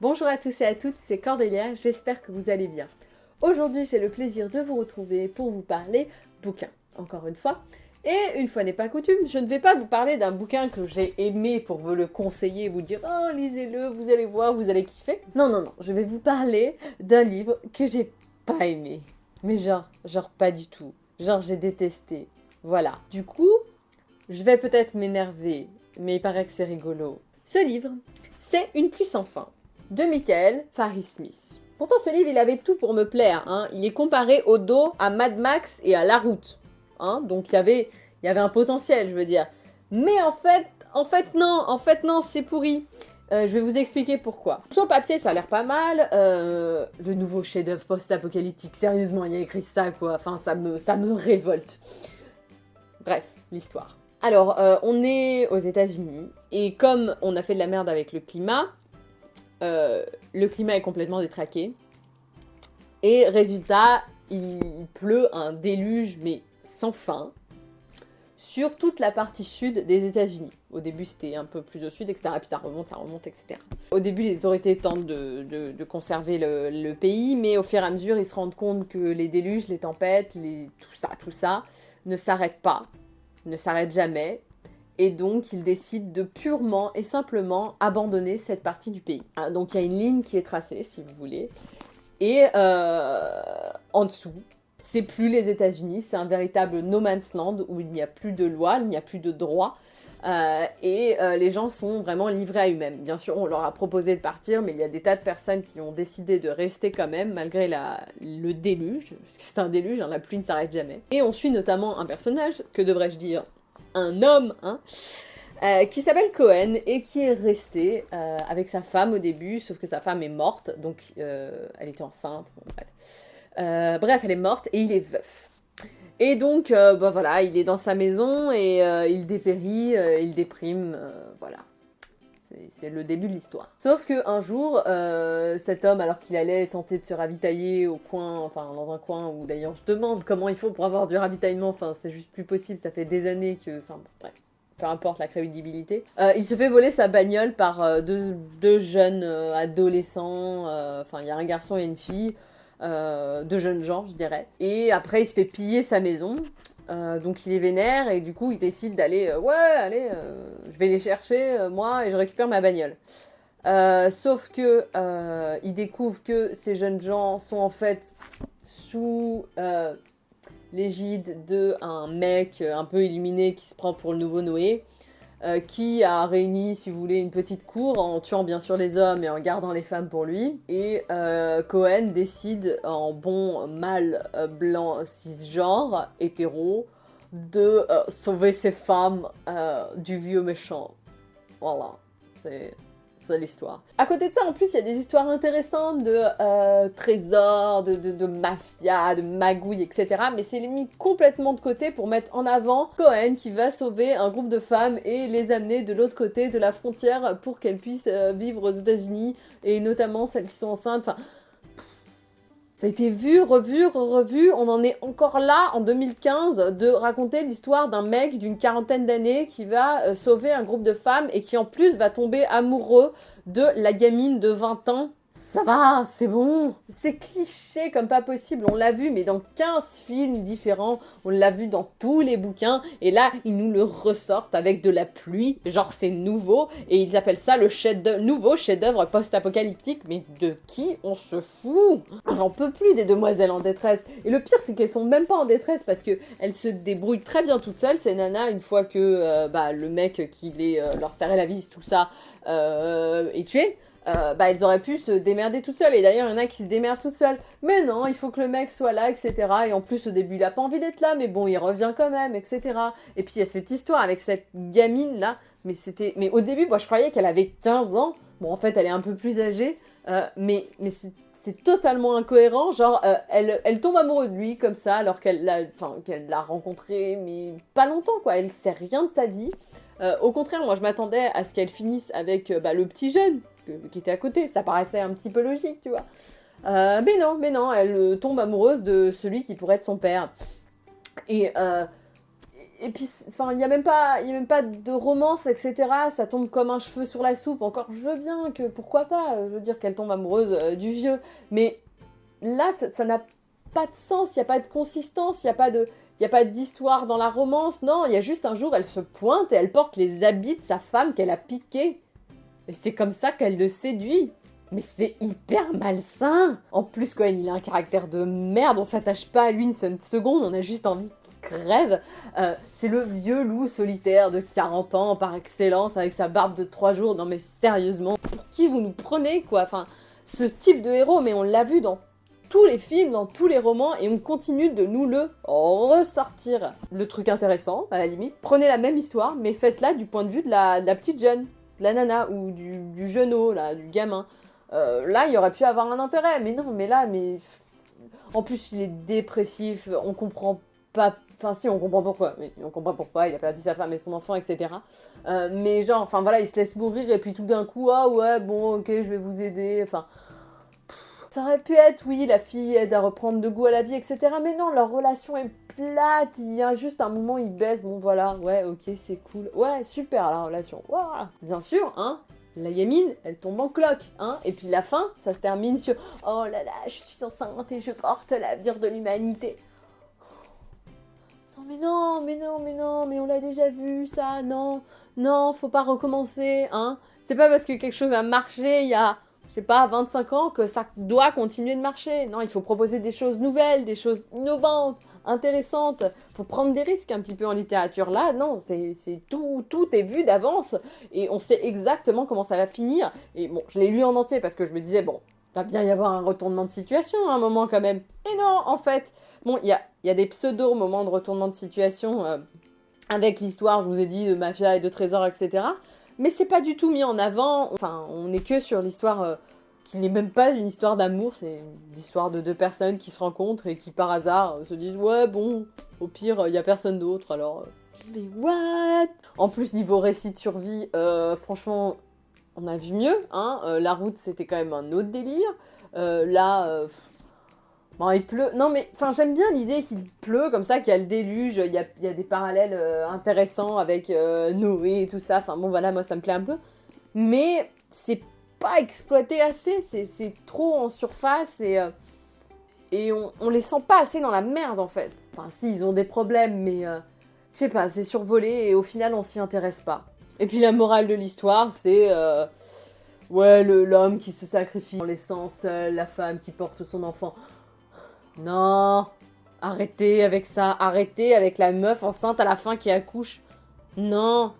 Bonjour à tous et à toutes, c'est Cordélia, j'espère que vous allez bien. Aujourd'hui, j'ai le plaisir de vous retrouver pour vous parler bouquin, encore une fois. Et une fois n'est pas coutume, je ne vais pas vous parler d'un bouquin que j'ai aimé pour vous le conseiller, vous dire « Oh, lisez-le, vous allez voir, vous allez kiffer ». Non, non, non, je vais vous parler d'un livre que j'ai pas aimé. Mais genre, genre pas du tout. Genre j'ai détesté. Voilà. Du coup, je vais peut-être m'énerver, mais il paraît que c'est rigolo. Ce livre, c'est Une pluie sans fin de Michael Faris Smith. Pourtant, ce livre, il avait tout pour me plaire. Hein. Il est comparé au dos à Mad Max et à La Route. Hein. Donc, il y, avait, avait un potentiel, je veux dire. Mais en fait, en fait, non. En fait, non, c'est pourri. Euh, je vais vous expliquer pourquoi. Sur le papier, ça a l'air pas mal. Euh, le nouveau chef-d'œuvre post-apocalyptique, sérieusement, il y a écrit ça, quoi. Enfin, ça me, ça me révolte. Bref, l'histoire. Alors, euh, on est aux États-Unis, et comme on a fait de la merde avec le climat, euh, le climat est complètement détraqué. Et résultat, il pleut un déluge, mais sans fin, sur toute la partie sud des États-Unis. Au début, c'était un peu plus au sud, etc. Puis ça remonte, ça remonte, etc. Au début, les autorités tentent de, conserver le, pays, mais au fur et à mesure, ils se rendent compte que les déluges, les tempêtes, tout ça, tout ça, ne s'arrêtent pas, ne s'arrêtent jamais, et donc il décide de purement et simplement abandonner cette partie du pays. Ah, donc il y a une ligne qui est tracée, si vous voulez, et euh, en dessous, c'est plus les États-Unis, c'est un véritable no man's land où il n'y a plus de loi, il n'y a plus de droit, euh, et euh, les gens sont vraiment livrés à eux-mêmes. Bien sûr, on leur a proposé de partir, mais il y a des tas de personnes qui ont décidé de rester quand même, malgré la, le déluge, parce que c'est un déluge, hein, la pluie ne s'arrête jamais. Et on suit notamment un personnage, que devrais-je dire, un homme, hein, euh, qui s'appelle Cohen et qui est resté euh, avec sa femme au début, sauf que sa femme est morte, donc euh, elle était enceinte, bref. bref. elle est morte et il est veuf. Et donc, bah voilà, il est dans sa maison et il dépérit, il déprime, voilà. C'est le début de l'histoire. Sauf que un jour, cet homme, alors qu'il allait tenter de se ravitailler au coin, enfin dans un coin où d'ailleurs se demande comment il faut pour avoir du ravitaillement, enfin c'est juste plus possible, ça fait des années que, enfin bref, peu importe la crédibilité. Euh, il se fait voler sa bagnole par euh, deux, jeunes euh, adolescents, enfin il y a un garçon et une fille, deux jeunes gens je dirais. Et après il se fait piller sa maison, donc il est vénère et du coup il décide d'aller, ouais allez, je vais les chercher moi et je récupère ma bagnole. sauf que il découvre que ces jeunes gens sont en fait sous l'égide de un mec un peu illuminé qui se prend pour le nouveau Noé, euh, qui a réuni, si vous voulez, une petite cour en tuant bien sûr les hommes et en gardant les femmes pour lui. Et euh, Cohen décide, en bon mâle euh, blanc cisgenre, hétéro, de sauver ses femmes du vieux méchant. Voilà, c'est l'histoire. À côté de ça, en plus, il y a des histoires intéressantes de euh, trésors, de, de, mafia, de magouilles, etc. Mais c'est mis complètement de côté pour mettre en avant Cohen qui va sauver un groupe de femmes et les amener de l'autre côté de la frontière pour qu'elles puissent euh, vivre aux États-Unis et notamment celles qui sont enceintes. Ça a été vu, revu, revu, on en est encore là en 2015 de raconter l'histoire d'un mec d'une quarantaine d'années qui va euh, sauver un groupe de femmes et qui en plus va tomber amoureux de la gamine de 20 ans ça va, c'est bon. C'est cliché comme pas possible, on l'a vu, mais dans 15 films différents, on l'a vu dans tous les bouquins, et là, ils nous le ressortent avec de la pluie, genre c'est nouveau, et ils appellent ça le chef nouveau chef-d'œuvre post-apocalyptique, mais de qui on se fout? J'en peux plus des demoiselles en détresse. Et le pire, c'est qu'elles sont même pas en détresse, parce que elles se débrouillent très bien toutes seules, ces nanas, une fois que euh, bah, le mec qui les, euh, leur serrait la vis, tout ça, euh, est tué. Euh, bah, elles auraient pu se démerder toutes seules. Et d'ailleurs, il y en a qui se démerdent toutes seules. Mais non, il faut que le mec soit là, etc. Et en plus, au début, il a pas envie d'être là, mais bon, il revient quand même, etc. Et puis, il y a cette histoire avec cette gamine-là. Mais c'était... Mais au début, moi, je croyais qu'elle avait 15 ans. Bon, en fait, elle est un peu plus âgée. Euh, mais mais c'est totalement incohérent. Genre, euh, elle, elle tombe amoureuse de lui comme ça, alors qu'elle l'a enfin, qu'elle l'a rencontré, mais pas longtemps, quoi. Elle sait rien de sa vie. au contraire, moi, je m'attendais à ce qu'elle finisse avec bah, le petit jeune, qui était à côté. Ça paraissait un petit peu logique, tu vois. Euh, mais non, mais non, elle euh, tombe amoureuse de celui qui pourrait être son père. Et, euh, et puis, il n'y a, même pas- y a même pas de romance, etc. Ça tombe comme un cheveu sur la soupe. Encore, je veux bien que, pourquoi pas, euh, je veux dire qu'elle tombe amoureuse du vieux. Mais là, ça n'a pas de sens, il n'y a pas de consistance, il n'y a pas de... A pas d'histoire dans la romance, non, il y a juste un jour, elle se pointe et elle porte les habits de sa femme qu'elle a piqué. Et c'est comme ça qu'elle le séduit. Mais c'est hyper malsain En plus, quand il a un caractère de merde, on s'attache pas à lui une seule seconde, on a juste envie qu'il crève. Euh, c'est le vieux loup solitaire de 40 ans par excellence, avec sa barbe de 3 jours. Non mais sérieusement, pour qui vous nous prenez, quoi? Enfin, ce type de héros, mais on l'a vu dans tous les films, dans tous les romans, et on continue de nous le ressortir. Le truc intéressant, à la limite, prenez la même histoire, mais faites-la du point de vue de la petite jeune, la nana, ou du, du là, du gamin. Euh, là, il aurait pu avoir un intérêt, mais non, mais là, mais... En plus, il est dépressif, on comprend pas... Enfin, si, on comprend pourquoi, mais on comprend pourquoi, il a perdu sa femme et son enfant, etc. Euh, mais genre, enfin voilà, il se laisse mourir, et puis tout d'un coup, ah ouais, bon, ok, je vais vous aider, enfin... Ça aurait pu être, oui, la fille aide à reprendre de goût à la vie, etc. Mais non, leur relation est plate. Il y a juste un moment, ils baissent. Bon, voilà, ouais, ok, c'est cool. Ouais, super la relation. Voilà. Bien sûr, hein. La gamine, elle tombe en cloque, hein. Et puis la fin, ça se termine sur Oh là là, je suis enceinte et je porte l'avenir de l'humanité. Non, mais non, mais non, mais non, mais on l'a déjà vu, ça, non. Non, faut pas recommencer, hein. C'est pas parce que quelque chose a marché il y a sais pas, 25 ans, que ça doit continuer de marcher. Non, il faut proposer des choses nouvelles, des choses innovantes, intéressantes. Il faut prendre des risques un petit peu en littérature. Là, non, c'est tout, tout est vu d'avance et on sait exactement comment ça va finir. Et bon, je l'ai lu en entier parce que je me disais, bon, va bien y avoir un retournement de situation à un moment quand même. Et non, en fait, bon, il y a, y a des pseudo-moments de retournement de situation euh, avec l'histoire, je vous ai dit, de mafia et de trésors, etc mais c'est pas du tout mis en avant. Enfin, on n'est que sur l'histoire euh, qui n'est même pas une histoire d'amour, c'est l'histoire de deux personnes qui se rencontrent et qui par hasard euh, se disent ouais bon, au pire il y a personne d'autre alors. euh, mais what? En plus niveau récit de survie, euh, franchement, on a vu mieux. Hein Euh, la route c'était quand même un autre délire. Euh, là. Bon, il pleut. Non, mais enfin, j'aime bien l'idée qu'il pleut comme ça, qu'il y a le déluge. Il y a, des parallèles euh, intéressants avec euh, Noé et tout ça. Enfin, bon, voilà, moi ça me plaît un peu. Mais c'est pas exploité assez. C'est trop en surface et, euh, on, les sent pas assez dans la merde en fait. Enfin, si, ils ont des problèmes, mais je sais pas, c'est survolé et au final, on s'y intéresse pas. Et puis la morale de l'histoire, c'est. Ouais, l'homme qui se sacrifie en laissant seule la femme qui porte son enfant. Non, arrêtez avec ça, arrêtez avec la meuf enceinte à la fin qui accouche. Non,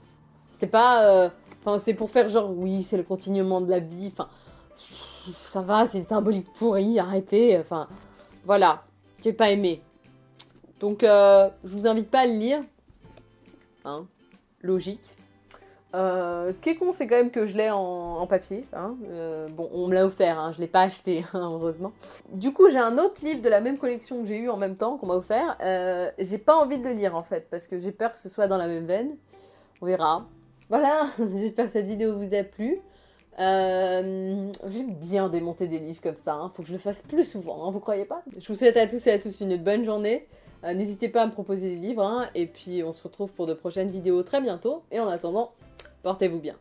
c'est pas. euh, c'est pour faire genre, oui, c'est le continuement de la vie. Enfin, ça va, c'est une symbolique pourrie, arrêtez. Enfin, voilà, j'ai pas aimé. Donc, euh, je vous invite pas à le lire. Hein, logique. Euh, ce qui est con, c'est quand même que je l'ai en, papier. hein. Euh, bon, on me l'a offert, hein, je l'ai pas acheté, hein, heureusement. Du coup, j'ai un autre livre de la même collection que j'ai eu en même temps, qu'on m'a offert. Euh, j'ai pas envie de le lire en fait, parce que j'ai peur que ce soit dans la même veine. On verra. Voilà, j'espère que cette vidéo vous a plu. J'aime bien démonter des livres comme ça, hein. faut que je le fasse plus souvent, vous croyez pas? Je vous souhaite à tous et à tous une bonne journée. N'hésitez pas à me proposer des livres, et puis on se retrouve pour de prochaines vidéos très bientôt. Et en attendant, portez-vous bien.